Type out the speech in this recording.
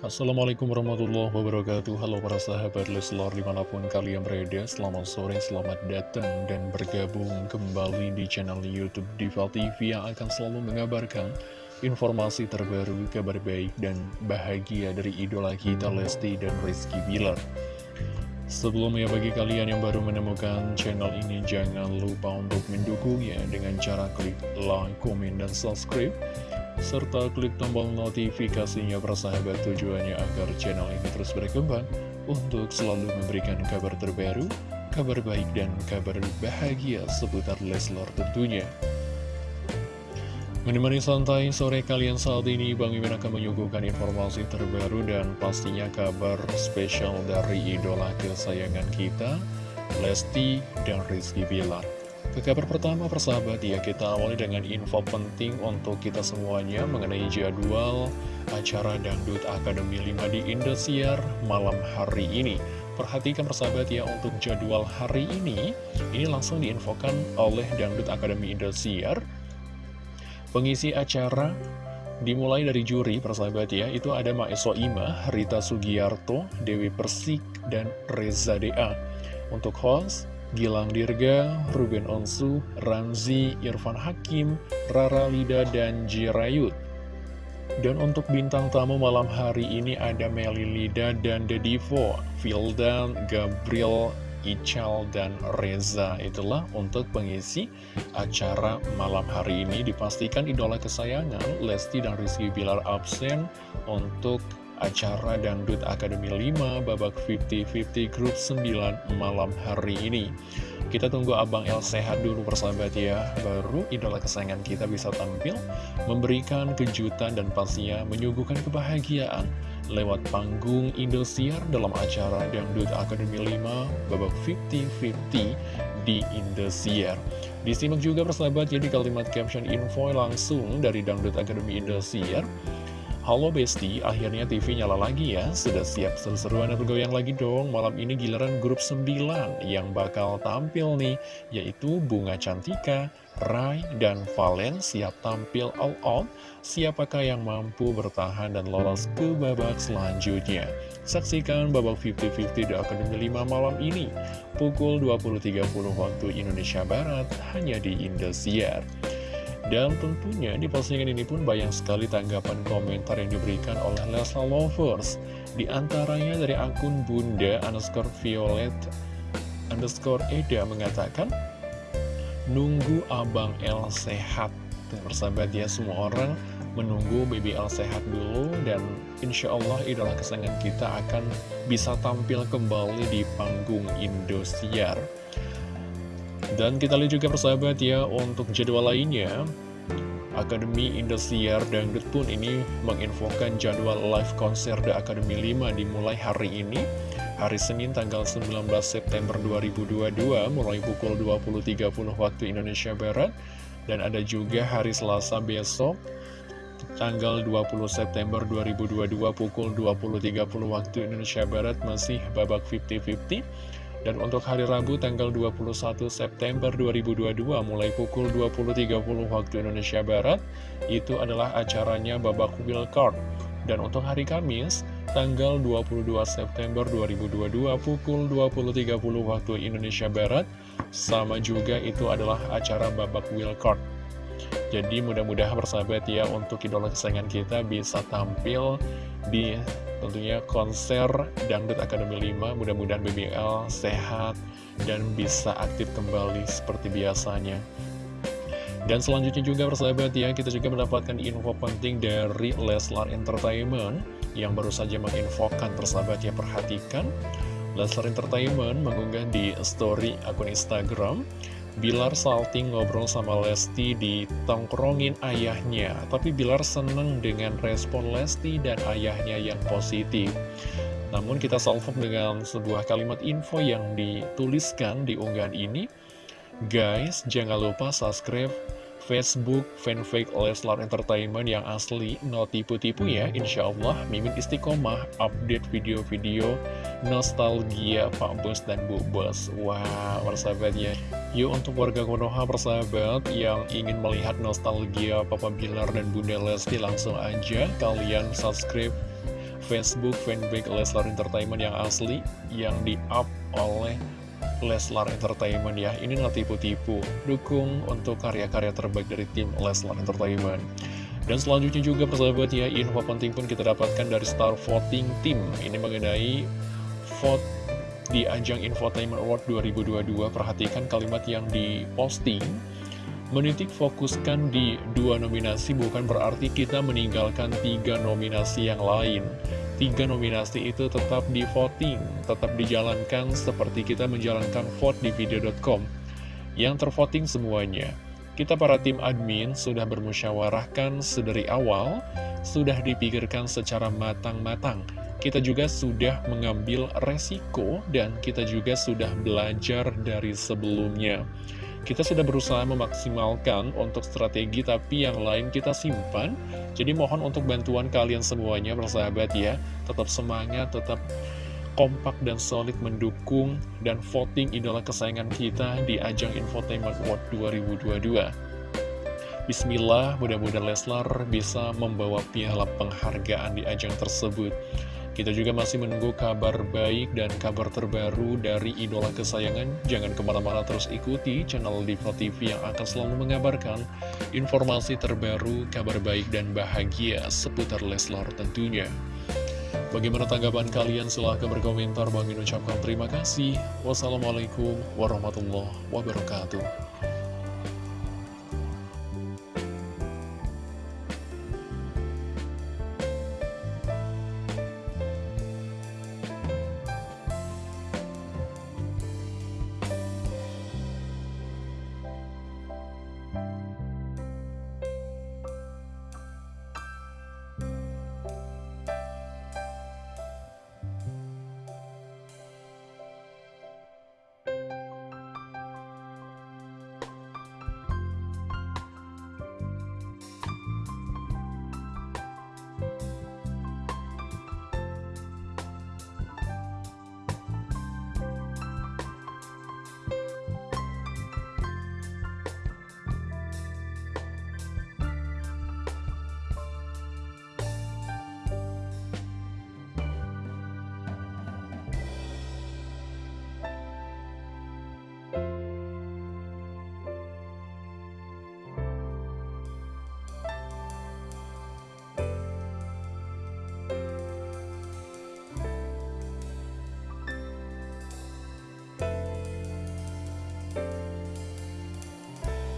Assalamualaikum warahmatullahi wabarakatuh. Halo para sahabat Leslar di mana pun kalian berada Selamat sore, selamat datang dan bergabung kembali di channel Youtube Diva TV Yang akan selalu mengabarkan informasi terbaru, kabar baik dan bahagia dari idola kita Lesti dan Rizky Bilar. Sebelumnya bagi kalian yang baru menemukan channel ini Jangan lupa untuk mendukungnya dengan cara klik like, komen, dan subscribe serta klik tombol notifikasinya persahabat tujuannya agar channel ini terus berkembang untuk selalu memberikan kabar terbaru, kabar baik dan kabar bahagia seputar Leslar tentunya. Menemani santai sore kalian saat ini, Bang Mimin akan menyuguhkan informasi terbaru dan pastinya kabar spesial dari idola kesayangan kita, Lesti dan Rizky Bilar. Ke kabar pertama persahabat ya kita awali dengan info penting untuk kita semuanya mengenai jadwal acara Dangdut Akademi 5 di Indosiar malam hari ini. Perhatikan persahabat ya untuk jadwal hari ini. Ini langsung diinfokan oleh Dangdut Akademi Indosiar. Pengisi acara dimulai dari juri persahabat ya itu ada Maeso Ima, Rita Sugiarto, Dewi Persik, dan Reza Dea. Untuk host Gilang Dirga, Ruben Onsu, Ramzi, Irfan Hakim, Rara Lida, dan Jirayut. Dan untuk bintang tamu malam hari ini ada Meli Lida dan Dedivo, Vildan, Gabriel, Ical, dan Reza. Itulah untuk pengisi acara malam hari ini. Dipastikan idola kesayangan Lesti dan Rizky Bilar absen untuk acara Dangdut Akademi 5 babak 50-50 grup 9 malam hari ini. Kita tunggu Abang El sehat dulu persahabat ya, baru idola kesayangan kita bisa tampil, memberikan kejutan dan pastinya menyuguhkan kebahagiaan lewat panggung Indosiar dalam acara Dangdut Akademi 5 babak 50-50 di Indosiar. Disimak juga persahabat ya di kalimat caption info langsung dari Dangdut Akademi Indosiar. Halo Besti, akhirnya TV nyala lagi ya. Sudah siap seru-seruan dan bergoyang lagi dong. Malam ini giliran grup 9 yang bakal tampil nih Yaitu Bunga Cantika, Rai, dan Valen siap tampil all out. Siapakah yang mampu bertahan dan lolos ke babak selanjutnya? Saksikan babak 50-50 di Akademi 5 malam ini. Pukul 20.30 waktu Indonesia Barat hanya di Indosiar dan tentunya di postingan ini pun banyak sekali tanggapan komentar yang diberikan oleh Lesla Lovers. Di antaranya dari akun Bunda underscore Violet underscore Eda mengatakan, Nunggu Abang L sehat. Dan bersahabat ya, semua orang menunggu BBL sehat dulu dan insya Allah idola kesayangan kita akan bisa tampil kembali di panggung Indosiar. Dan kita lihat juga persahabat ya, untuk jadwal lainnya, Akademi Indosiar Dangdut pun ini menginfokan jadwal live konser The Academy 5 dimulai hari ini, hari Senin tanggal 19 September 2022, mulai pukul 20.30 waktu Indonesia Barat, dan ada juga hari Selasa besok, tanggal 20 September 2022 pukul 20.30 waktu Indonesia Barat masih babak 50-50 dan untuk hari Rabu tanggal 21 September 2022 mulai pukul 20.30 waktu Indonesia Barat itu adalah acaranya babak wildcard. Dan untuk hari Kamis tanggal 22 September 2022 pukul 20.30 waktu Indonesia Barat sama juga itu adalah acara babak wildcard. Jadi mudah-mudahan bersahabat ya untuk idola kesayangan kita bisa tampil di tentunya konser Dangdut Akademi 5 mudah-mudahan BBL sehat dan bisa aktif kembali seperti biasanya. Dan selanjutnya juga persahabat ya kita juga mendapatkan info penting dari Leslar Entertainment yang baru saja menginfokan persahabat ya perhatikan. Leslar Entertainment mengunggah di story akun Instagram Bilar salting ngobrol sama Lesti di tongkrongin ayahnya Tapi Bilar seneng dengan respon Lesti dan ayahnya yang positif. Namun kita salvo dengan sebuah kalimat info yang dituliskan di unggahan ini. Guys, jangan lupa subscribe Facebook fanfake Leslar Entertainment yang asli no tipu-tipu ya Insya Allah Mimin istiqomah update video-video nostalgia Pak Bos dan Bu Bos Wah wow, persahabat ya. Yuk untuk warga Konoha persahabat yang ingin melihat nostalgia Papa Bilar dan Bunda Lesti langsung aja kalian subscribe Facebook fanpage Leslar Entertainment yang asli yang di-up oleh Leslar Entertainment ya. Ini nggak tipu-tipu Dukung untuk karya-karya terbaik dari tim Leslar Entertainment. Dan selanjutnya juga persahabat ya Info penting pun kita dapatkan dari Star Voting Team. Ini mengenai vote di ajang Infotainment Award 2022 Perhatikan kalimat yang diposting. Menitik fokuskan di dua nominasi bukan berarti kita meninggalkan tiga nominasi yang lain. Tiga nominasi itu tetap di voting, tetap dijalankan seperti kita menjalankan vote di video.com. Yang tervoting semuanya. Kita para tim admin sudah bermusyawarahkan sedari awal, sudah dipikirkan secara matang-matang. Kita juga sudah mengambil resiko dan kita juga sudah belajar dari sebelumnya. Kita sudah berusaha memaksimalkan untuk strategi tapi yang lain kita simpan. Jadi mohon untuk bantuan kalian semuanya bersahabat ya. Tetap semangat, tetap kompak dan solid mendukung dan voting idola kesayangan kita di ajang Infotainment World 2022 Bismillah, mudah-mudahan Leslar bisa membawa piala penghargaan di ajang tersebut kita juga masih menunggu kabar baik dan kabar terbaru dari idola kesayangan. Jangan ke mana-mana terus ikuti channel Diva TV yang akan selalu mengabarkan informasi terbaru, kabar baik dan bahagia seputar Leslar tentunya. Bagaimana tanggapan kalian? Silahkan berkomentar. Bang ucapkan terima kasih. Wassalamualaikum warahmatullahi wabarakatuh.